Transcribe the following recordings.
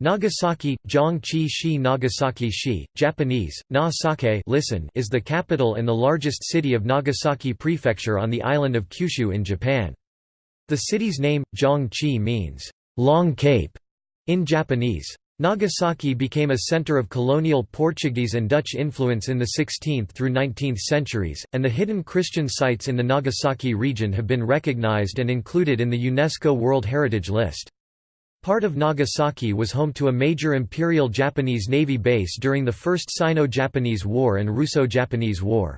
Nagasaki, Zhangqi Shi Nagasaki Shi, Japanese, Na listen is the capital and the largest city of Nagasaki Prefecture on the island of Kyushu in Japan. The city's name, Zhangqi means, Long Cape, in Japanese. Nagasaki became a center of colonial Portuguese and Dutch influence in the 16th through 19th centuries, and the hidden Christian sites in the Nagasaki region have been recognized and included in the UNESCO World Heritage List. Part of Nagasaki was home to a major Imperial Japanese Navy base during the First Sino-Japanese War and Russo-Japanese War.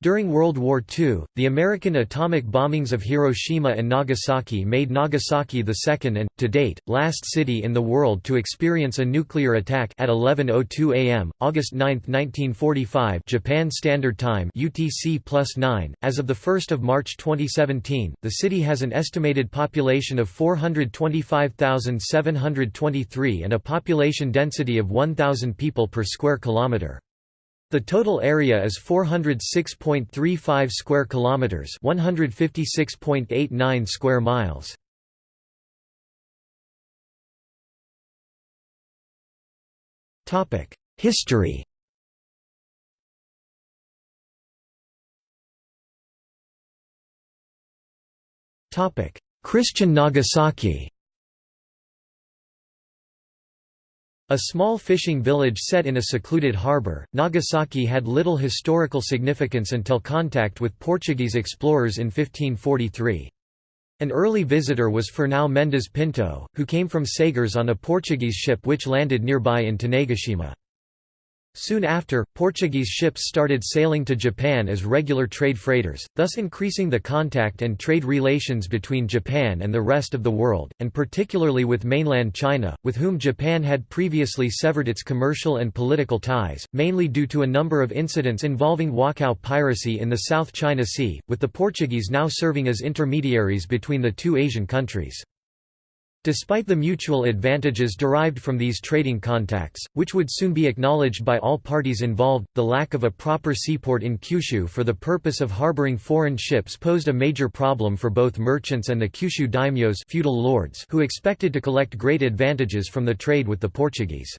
During World War II, the American atomic bombings of Hiroshima and Nagasaki made Nagasaki the second and, to date, last city in the world to experience a nuclear attack at 11.02 am, August 9, 1945 Japan Standard Time UTC +9. As of 1 March 2017, the city has an estimated population of 425,723 and a population density of 1,000 people per square kilometre. The total area is 406.35 square kilometers, 156.89 square miles. Topic: History. Topic: Christian Nagasaki. A small fishing village set in a secluded harbour, Nagasaki had little historical significance until contact with Portuguese explorers in 1543. An early visitor was Fernão Mendes Pinto, who came from Sagres on a Portuguese ship which landed nearby in Tanegashima. Soon after, Portuguese ships started sailing to Japan as regular trade freighters, thus increasing the contact and trade relations between Japan and the rest of the world, and particularly with mainland China, with whom Japan had previously severed its commercial and political ties, mainly due to a number of incidents involving Wokou piracy in the South China Sea, with the Portuguese now serving as intermediaries between the two Asian countries. Despite the mutual advantages derived from these trading contacts, which would soon be acknowledged by all parties involved, the lack of a proper seaport in Kyushu for the purpose of harboring foreign ships posed a major problem for both merchants and the Kyushu daimyos feudal lords who expected to collect great advantages from the trade with the Portuguese.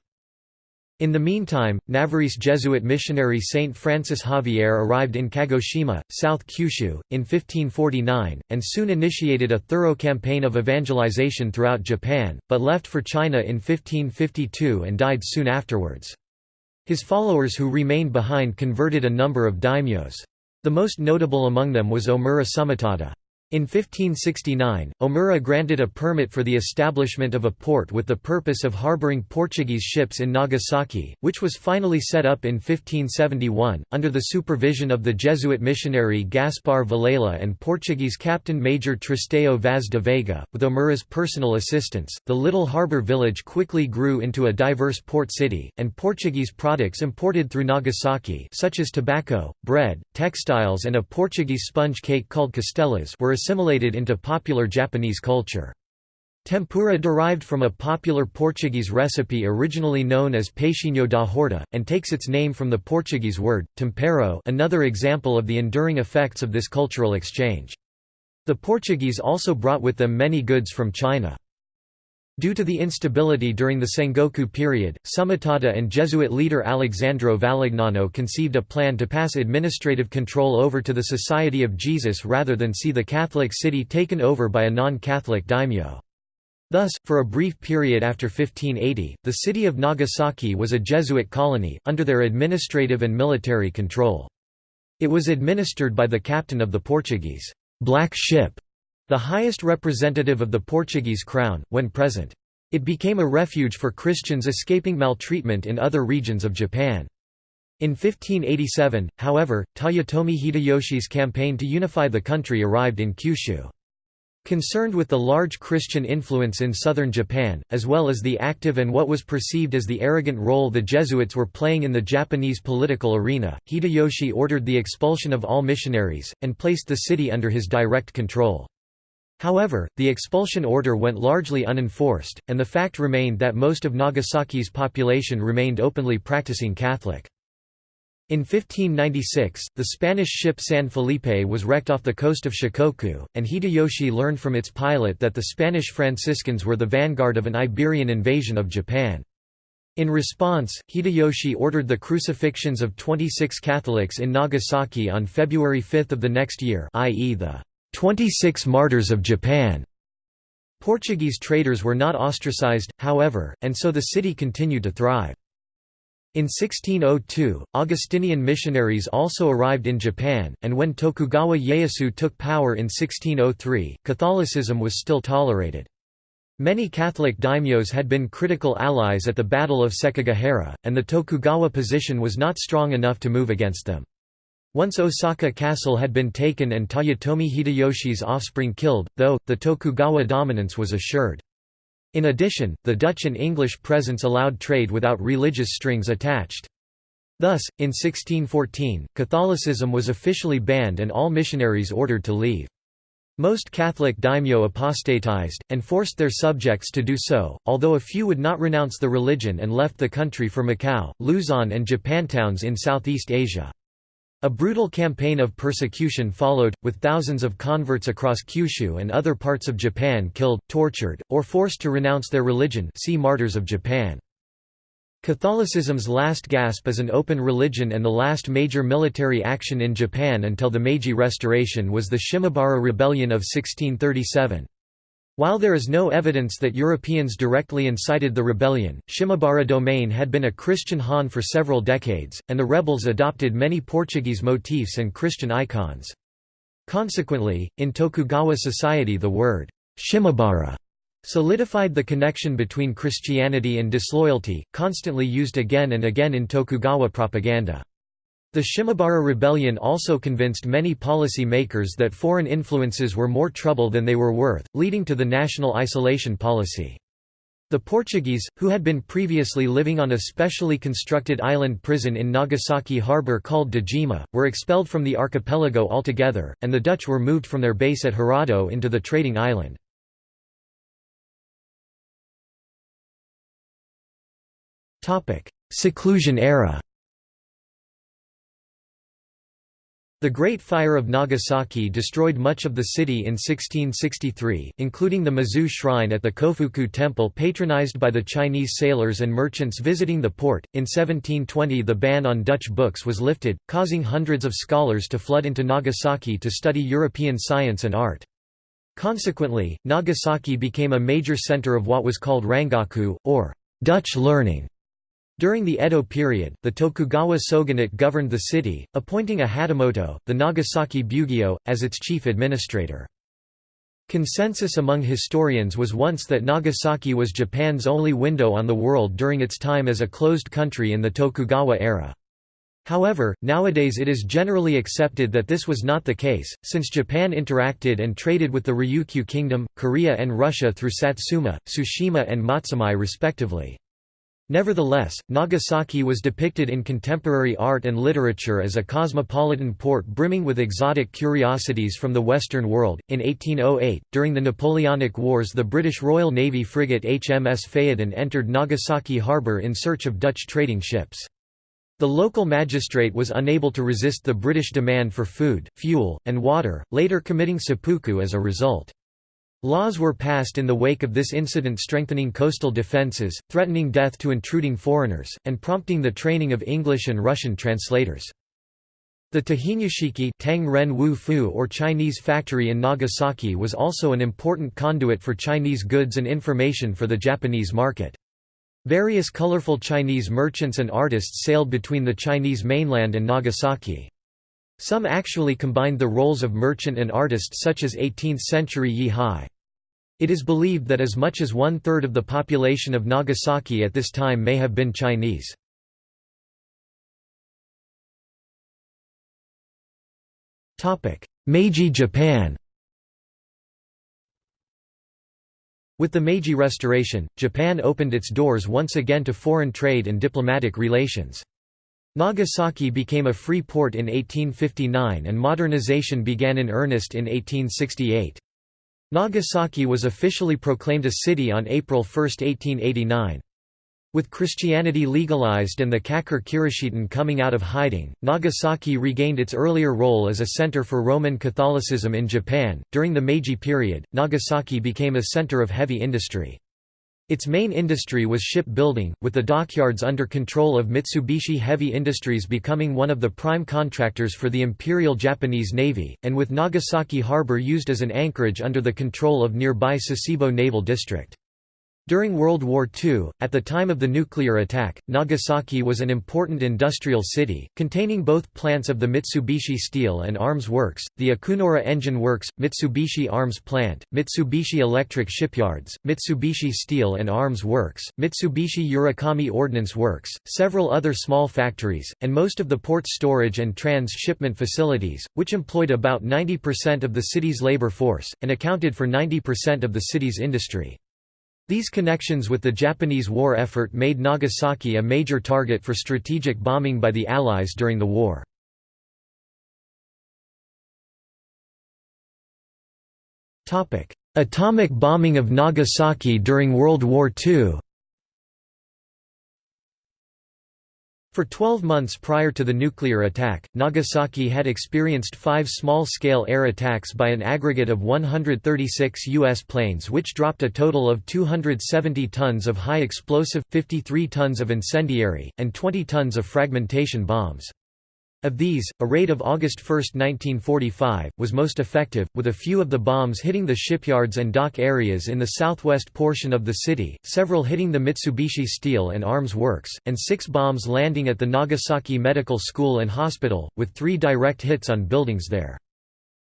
In the meantime, Navarrese Jesuit missionary Saint Francis Xavier arrived in Kagoshima, South Kyushu, in 1549, and soon initiated a thorough campaign of evangelization throughout Japan, but left for China in 1552 and died soon afterwards. His followers who remained behind converted a number of daimyos. The most notable among them was Omura Sumitada. In 1569, Omura granted a permit for the establishment of a port with the purpose of harboring Portuguese ships in Nagasaki, which was finally set up in 1571, under the supervision of the Jesuit missionary Gaspar Villela and Portuguese Captain Major Tristão Vaz de Veiga. With Omura's personal assistance, the little harbour village quickly grew into a diverse port city, and Portuguese products imported through Nagasaki such as tobacco, bread, textiles and a Portuguese sponge cake called castelas were assimilated into popular Japanese culture. Tempura derived from a popular Portuguese recipe originally known as peixinho da horta, and takes its name from the Portuguese word, tempero another example of the enduring effects of this cultural exchange. The Portuguese also brought with them many goods from China. Due to the instability during the Sengoku period, Sumitada and Jesuit leader Alessandro Valignano conceived a plan to pass administrative control over to the Society of Jesus rather than see the Catholic city taken over by a non-Catholic daimyo. Thus, for a brief period after 1580, the city of Nagasaki was a Jesuit colony, under their administrative and military control. It was administered by the captain of the Portuguese Black Ship the highest representative of the Portuguese crown, when present. It became a refuge for Christians escaping maltreatment in other regions of Japan. In 1587, however, Toyotomi Hideyoshi's campaign to unify the country arrived in Kyushu. Concerned with the large Christian influence in southern Japan, as well as the active and what was perceived as the arrogant role the Jesuits were playing in the Japanese political arena, Hideyoshi ordered the expulsion of all missionaries, and placed the city under his direct control. However, the expulsion order went largely unenforced, and the fact remained that most of Nagasaki's population remained openly practicing Catholic. In 1596, the Spanish ship San Felipe was wrecked off the coast of Shikoku, and Hideyoshi learned from its pilot that the Spanish Franciscans were the vanguard of an Iberian invasion of Japan. In response, Hideyoshi ordered the crucifixions of 26 Catholics in Nagasaki on February 5 of the next year i.e. the 26 Martyrs of Japan. Portuguese traders were not ostracized, however, and so the city continued to thrive. In 1602, Augustinian missionaries also arrived in Japan, and when Tokugawa Ieyasu took power in 1603, Catholicism was still tolerated. Many Catholic daimyos had been critical allies at the Battle of Sekigahara, and the Tokugawa position was not strong enough to move against them. Once Osaka Castle had been taken and Toyotomi Hideyoshi's offspring killed, though, the Tokugawa dominance was assured. In addition, the Dutch and English presence allowed trade without religious strings attached. Thus, in 1614, Catholicism was officially banned and all missionaries ordered to leave. Most Catholic daimyo apostatized, and forced their subjects to do so, although a few would not renounce the religion and left the country for Macau, Luzon and Japantowns in Southeast Asia. A brutal campaign of persecution followed, with thousands of converts across Kyushu and other parts of Japan killed, tortured, or forced to renounce their religion see Martyrs of Japan. Catholicism's last gasp as an open religion and the last major military action in Japan until the Meiji Restoration was the Shimabara Rebellion of 1637. While there is no evidence that Europeans directly incited the rebellion, Shimabara domain had been a Christian Han for several decades, and the rebels adopted many Portuguese motifs and Christian icons. Consequently, in Tokugawa society the word Shimabara solidified the connection between Christianity and disloyalty, constantly used again and again in Tokugawa propaganda. The Shimabara rebellion also convinced many policy makers that foreign influences were more trouble than they were worth, leading to the national isolation policy. The Portuguese, who had been previously living on a specially constructed island prison in Nagasaki harbor called Dejima, were expelled from the archipelago altogether, and the Dutch were moved from their base at Hirado into the trading island. Seclusion era The Great Fire of Nagasaki destroyed much of the city in 1663, including the Mazu Shrine at the Kofuku Temple patronized by the Chinese sailors and merchants visiting the port. In 1720 the ban on Dutch books was lifted, causing hundreds of scholars to flood into Nagasaki to study European science and art. Consequently, Nagasaki became a major center of what was called Rangaku, or Dutch learning. During the Edo period, the Tokugawa shogunate governed the city, appointing a Hatamoto, the Nagasaki Bugyo, as its chief administrator. Consensus among historians was once that Nagasaki was Japan's only window on the world during its time as a closed country in the Tokugawa era. However, nowadays it is generally accepted that this was not the case, since Japan interacted and traded with the Ryukyu Kingdom, Korea and Russia through Satsuma, Tsushima and Matsumae respectively. Nevertheless, Nagasaki was depicted in contemporary art and literature as a cosmopolitan port brimming with exotic curiosities from the Western world. In 1808, during the Napoleonic Wars, the British Royal Navy frigate HMS Phaethon entered Nagasaki harbour in search of Dutch trading ships. The local magistrate was unable to resist the British demand for food, fuel, and water, later committing seppuku as a result. Laws were passed in the wake of this incident strengthening coastal defences, threatening death to intruding foreigners, and prompting the training of English and Russian translators. The Tahinyashiki Teng Ren Wu Fu or Chinese factory in Nagasaki was also an important conduit for Chinese goods and information for the Japanese market. Various colorful Chinese merchants and artists sailed between the Chinese mainland and Nagasaki. Some actually combined the roles of merchant and artist such as 18th-century Yi Hai. It is believed that as much as one-third of the population of Nagasaki at this time may have been Chinese. Meiji Japan With the Meiji Restoration, Japan opened its doors once again to foreign trade and diplomatic relations. Nagasaki became a free port in 1859 and modernization began in earnest in 1868. Nagasaki was officially proclaimed a city on April 1, 1889. With Christianity legalized and the Kakure Kirishitan coming out of hiding, Nagasaki regained its earlier role as a center for Roman Catholicism in Japan. During the Meiji period, Nagasaki became a center of heavy industry. Its main industry was shipbuilding, with the dockyards under control of Mitsubishi Heavy Industries becoming one of the prime contractors for the Imperial Japanese Navy, and with Nagasaki Harbor used as an anchorage under the control of nearby Sasebo Naval District. During World War II, at the time of the nuclear attack, Nagasaki was an important industrial city, containing both plants of the Mitsubishi Steel and Arms Works, the Akunoura Engine Works, Mitsubishi Arms Plant, Mitsubishi Electric Shipyards, Mitsubishi Steel and Arms Works, Mitsubishi Urakami Ordnance Works, several other small factories, and most of the port storage and trans-shipment facilities, which employed about 90% of the city's labor force, and accounted for 90% of the city's industry. These connections with the Japanese war effort made Nagasaki a major target for strategic bombing by the Allies during the war. Atomic bombing of Nagasaki during World War II For 12 months prior to the nuclear attack, Nagasaki had experienced five small-scale air attacks by an aggregate of 136 U.S. planes which dropped a total of 270 tons of high explosive, 53 tons of incendiary, and 20 tons of fragmentation bombs. Of these, a raid of August 1, 1945, was most effective, with a few of the bombs hitting the shipyards and dock areas in the southwest portion of the city, several hitting the Mitsubishi Steel and Arms Works, and six bombs landing at the Nagasaki Medical School and Hospital, with three direct hits on buildings there.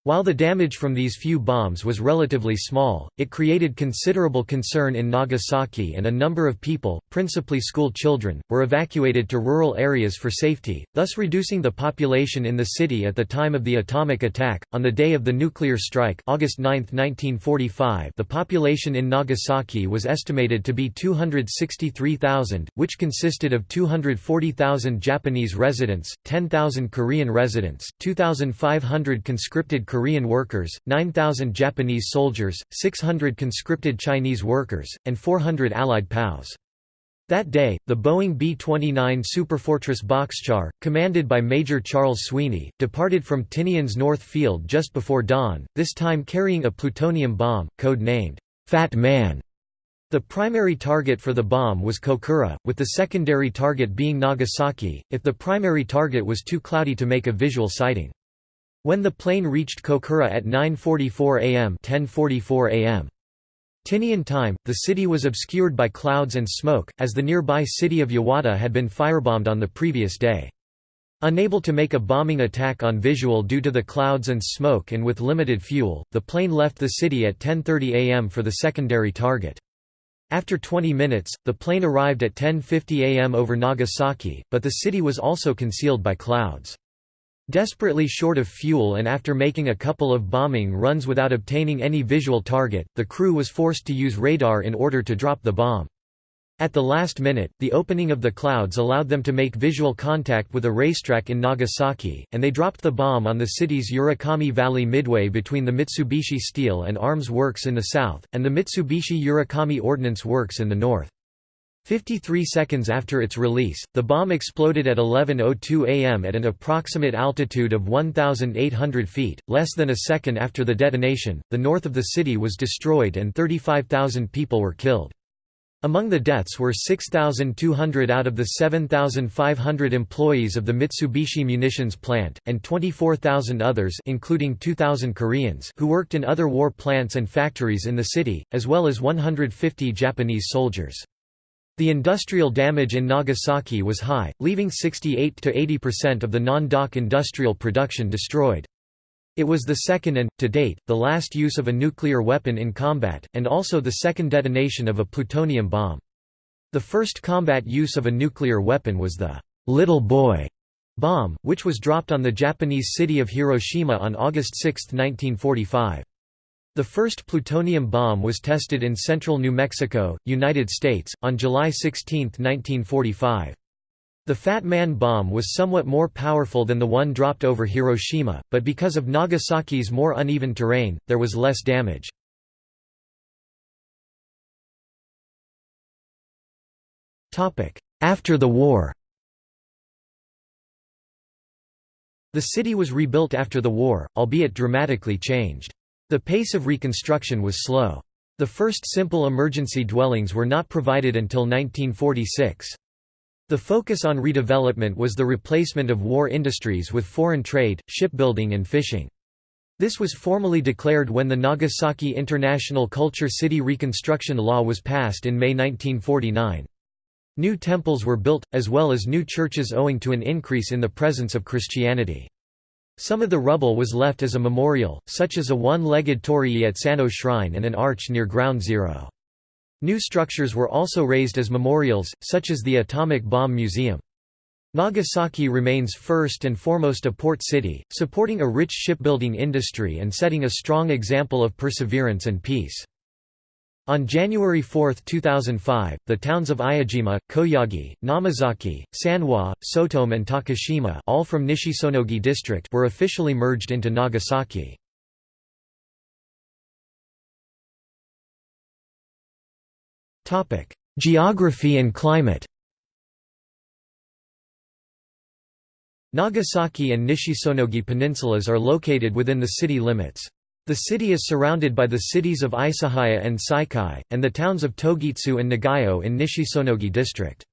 While the damage from these few bombs was relatively small, it created considerable concern in Nagasaki and a number of people, principally school children, were evacuated to rural areas for safety, thus reducing the population in the city at the time of the atomic attack. On the day of the nuclear strike, August 9, 1945, the population in Nagasaki was estimated to be 263,000, which consisted of 240,000 Japanese residents, 10,000 Korean residents, 2,500 conscripted Korean workers, 9,000 Japanese soldiers, 600 conscripted Chinese workers, and 400 Allied POWs. That day, the Boeing B-29 Superfortress Boxcar, commanded by Major Charles Sweeney, departed from Tinian's North Field just before dawn, this time carrying a plutonium bomb, code-named, Fat Man. The primary target for the bomb was Kokura, with the secondary target being Nagasaki, if the primary target was too cloudy to make a visual sighting. When the plane reached Kokura at 9.44 am 10.44 am. Tinian time, the city was obscured by clouds and smoke, as the nearby city of Yawata had been firebombed on the previous day. Unable to make a bombing attack on visual due to the clouds and smoke and with limited fuel, the plane left the city at 10.30 am for the secondary target. After 20 minutes, the plane arrived at 10.50 am over Nagasaki, but the city was also concealed by clouds. Desperately short of fuel and after making a couple of bombing runs without obtaining any visual target, the crew was forced to use radar in order to drop the bomb. At the last minute, the opening of the clouds allowed them to make visual contact with a racetrack in Nagasaki, and they dropped the bomb on the city's Urakami Valley midway between the Mitsubishi Steel and Arms Works in the south, and the Mitsubishi Urakami Ordnance Works in the north. 53 seconds after its release, the bomb exploded at 11.02 am at an approximate altitude of 1,800 feet. Less than a second after the detonation, the north of the city was destroyed and 35,000 people were killed. Among the deaths were 6,200 out of the 7,500 employees of the Mitsubishi munitions plant, and 24,000 others including 2,000 Koreans who worked in other war plants and factories in the city, as well as 150 Japanese soldiers. The industrial damage in Nagasaki was high, leaving 68 to 80% of the non-dock industrial production destroyed. It was the second and, to date, the last use of a nuclear weapon in combat, and also the second detonation of a plutonium bomb. The first combat use of a nuclear weapon was the «little boy» bomb, which was dropped on the Japanese city of Hiroshima on August 6, 1945. The first plutonium bomb was tested in central New Mexico, United States, on July 16, 1945. The Fat Man bomb was somewhat more powerful than the one dropped over Hiroshima, but because of Nagasaki's more uneven terrain, there was less damage. After the war The city was rebuilt after the war, albeit dramatically changed. The pace of reconstruction was slow. The first simple emergency dwellings were not provided until 1946. The focus on redevelopment was the replacement of war industries with foreign trade, shipbuilding and fishing. This was formally declared when the Nagasaki International Culture City Reconstruction Law was passed in May 1949. New temples were built, as well as new churches owing to an increase in the presence of Christianity. Some of the rubble was left as a memorial, such as a one-legged torii at Sanno Shrine and an arch near Ground Zero. New structures were also raised as memorials, such as the Atomic Bomb Museum. Nagasaki remains first and foremost a port city, supporting a rich shipbuilding industry and setting a strong example of perseverance and peace. On January 4, 2005, the towns of Iijima, Koyagi, Namazaki, Sanwa, Sotome and Takashima all from Nishisonogi district were officially merged into Nagasaki. Geography and climate Nagasaki and Nishisonogi peninsulas are located within the city limits. The city is surrounded by the cities of Isahaya and Saikai, and the towns of Togitsu and Nagayo in Nishisonogi district.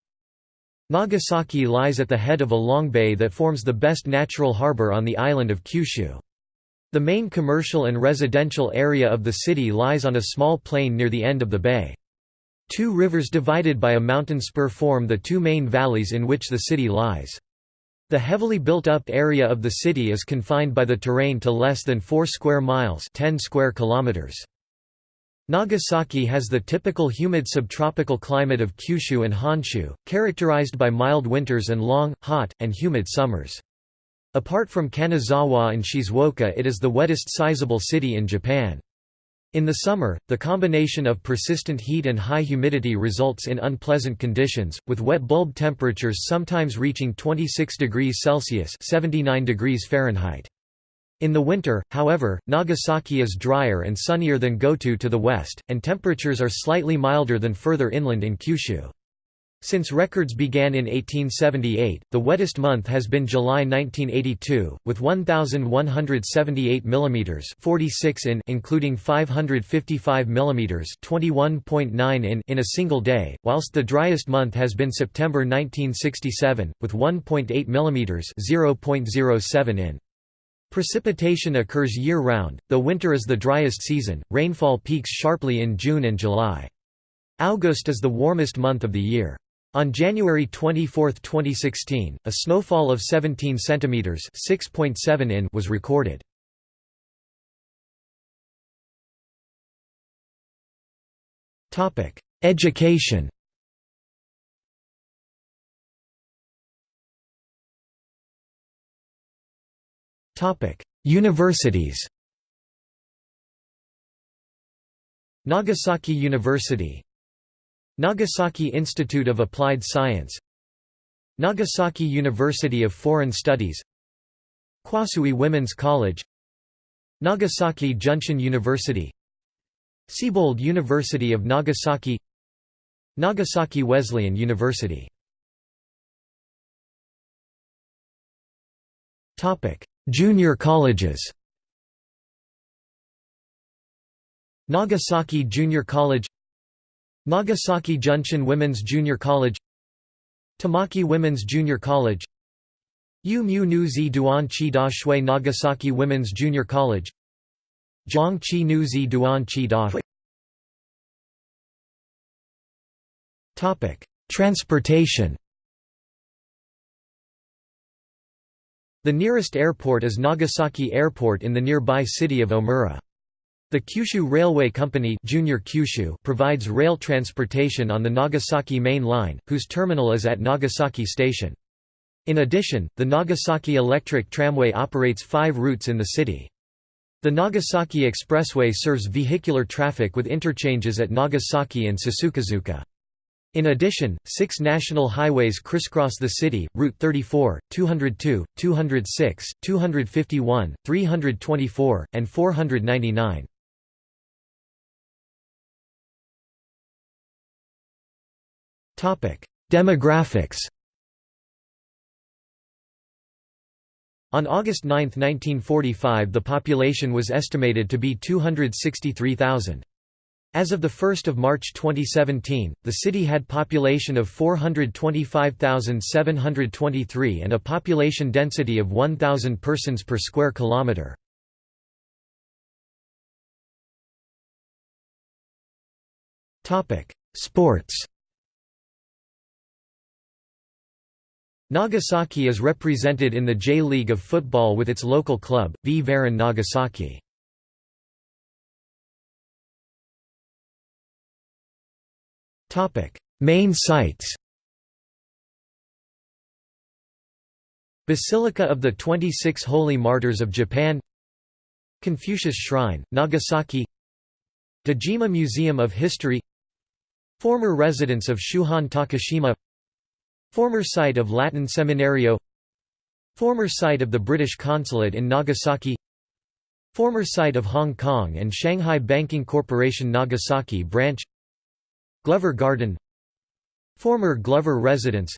Nagasaki lies at the head of a long bay that forms the best natural harbor on the island of Kyushu. The main commercial and residential area of the city lies on a small plain near the end of the bay. Two rivers divided by a mountain spur form the two main valleys in which the city lies. The heavily built-up area of the city is confined by the terrain to less than 4 square miles 10 square kilometers. Nagasaki has the typical humid subtropical climate of Kyushu and Honshu, characterized by mild winters and long, hot, and humid summers. Apart from Kanazawa and Shizuoka it is the wettest sizable city in Japan. In the summer, the combination of persistent heat and high humidity results in unpleasant conditions, with wet bulb temperatures sometimes reaching 26 degrees Celsius 79 degrees Fahrenheit. In the winter, however, Nagasaki is drier and sunnier than Goto to the west, and temperatures are slightly milder than further inland in Kyushu. Since records began in 1878, the wettest month has been July 1982, with 1178 mm 46 in including 555 mm 21.9 in in a single day, whilst the driest month has been September 1967, with 1.8 mm 0.07 in. Precipitation occurs year-round, though winter is the driest season, rainfall peaks sharply in June and July. August is the warmest month of the year. On January 24, 2016, a snowfall of 17 centimeters (6.7 in) was recorded. Topic: Education. Topic: Universities. Nagasaki University Nagasaki Institute of Applied Science Nagasaki University of Foreign Studies Kwassui Women's College Nagasaki Junshin University Siebold University of Nagasaki Nagasaki Wesleyan University. Junior colleges. Nagasaki Junior College Nagasaki Junshin Women's Junior College Tamaki Women's Junior College Yu Mu Nu Zi Duan Chi Da Shui Nagasaki Women's Junior College Zhang Chi Nu Zi Duan Chi Da Transportation The nearest airport is Nagasaki Airport in the nearby city of Omura. The Kyushu Railway Company Junior Kyushu provides rail transportation on the Nagasaki Main Line, whose terminal is at Nagasaki Station. In addition, the Nagasaki Electric Tramway operates five routes in the city. The Nagasaki Expressway serves vehicular traffic with interchanges at Nagasaki and Susukazuka. In addition, six national highways crisscross the city, Route 34, 202, 206, 251, 324, and 499. Demographics On August 9, 1945 the population was estimated to be 263,000. As of 1 March 2017, the city had population of 425,723 and a population density of 1,000 persons per square kilometre. Sports Nagasaki is represented in the J-League of Football with its local club, V Varen Nagasaki. Main sites Basilica of the 26 Holy Martyrs of Japan Confucius Shrine, Nagasaki Dejima Museum of History Former residence of Shuhan Takashima Former site of Latin Seminario Former site of the British Consulate in Nagasaki Former site of Hong Kong and Shanghai Banking Corporation Nagasaki branch Glover Garden Former Glover residence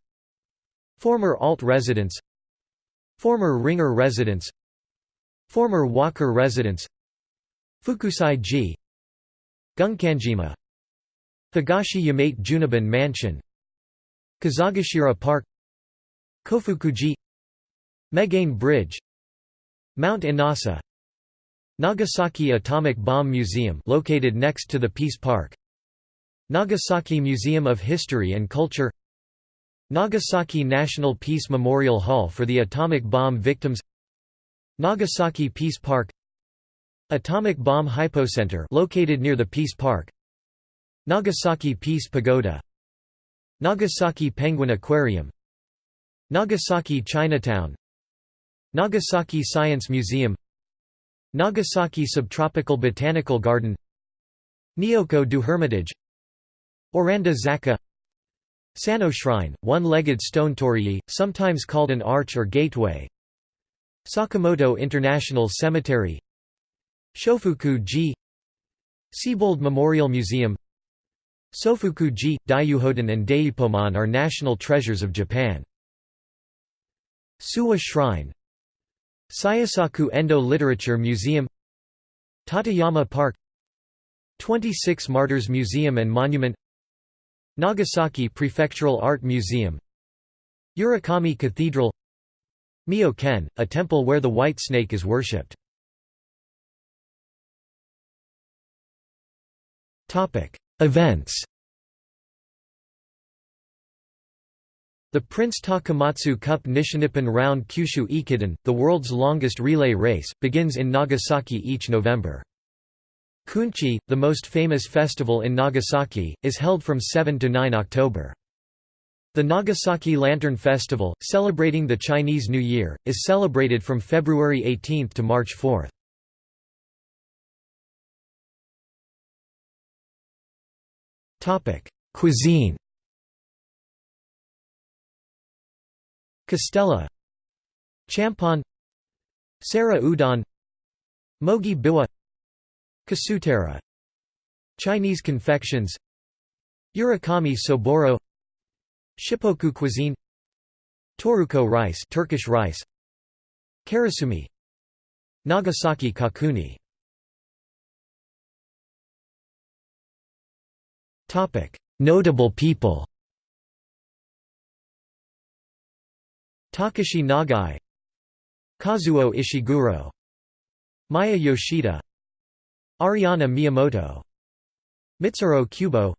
Former Alt residence Former Ringer residence Former Walker residence Fukusai-ji Gunkanjima Higashi Yamate Junaban Mansion Kazagashira Park Kofukuji Megane Bridge Mount Inasa Nagasaki Atomic Bomb Museum located next to the Peace Park Nagasaki Museum of History and Culture Nagasaki National Peace Memorial Hall for the atomic bomb victims Nagasaki Peace Park Atomic Bomb Hypocenter located near the Peace Park Nagasaki Peace Pagoda Nagasaki Penguin Aquarium. Nagasaki Chinatown. Nagasaki Science Museum. Nagasaki Subtropical Botanical Garden. Nyoko-do Hermitage. Oranda Zaka. Sanno Shrine, one-legged stone torii, sometimes called an arch or gateway. Sakamoto International Cemetery. Shofuku-ji Siebold Memorial Museum Sofuku-ji, Daiyuhoden and Daipomon are national treasures of Japan. Suwa Shrine Shusaku Endo Literature Museum Tateyama Park 26 Martyrs Museum and Monument Nagasaki Prefectural Art Museum Urakami Cathedral Mio-ken, a temple where the white snake is worshipped. Events The Prince Takamatsu Cup Nishinippon Round Kyushu Ekiden, the world's longest relay race, begins in Nagasaki each November. Kunchi, the most famous festival in Nagasaki, is held from 7 to 9 October. The Nagasaki Lantern Festival, celebrating the Chinese New Year, is celebrated from February 18 to March 4. Cuisine. Castella Champon Sara udon. Mogi biwa Kasutera Chinese confections. Urakami soboro. Shippoku cuisine. Toruko rice Turkish rice. Karasumi. Nagasaki kakuni Notable people Takashi Nagai Kazuo Ishiguro Maya Yoshida Ariana Miyamoto Mitsuru Kubo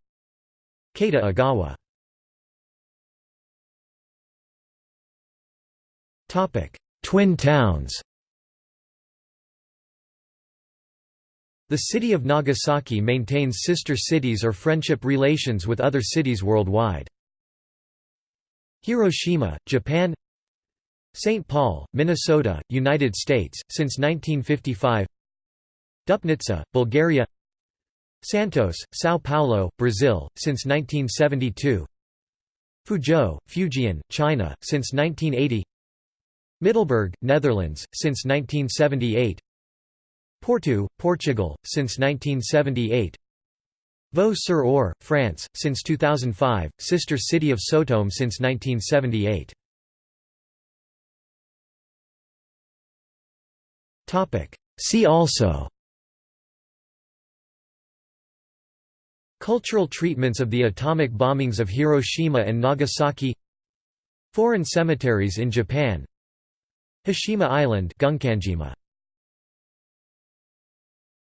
Keita Agawa. Twin towns The city of Nagasaki maintains sister cities or friendship relations with other cities worldwide. Hiroshima, Japan St. Paul, Minnesota, United States, since 1955 Dupnitsa, Bulgaria Santos, São Paulo, Brazil, since 1972 Fuzhou, Fujian, China, since 1980 Middelburg, Netherlands, since 1978 Porto, Portugal, since 1978 Vaux-sur-Aure, France, since 2005, sister city of Sotome since 1978. See also. Cultural treatments of the atomic bombings of Hiroshima and Nagasaki. Foreign cemeteries in Japan. Hashima Island Gunkanjima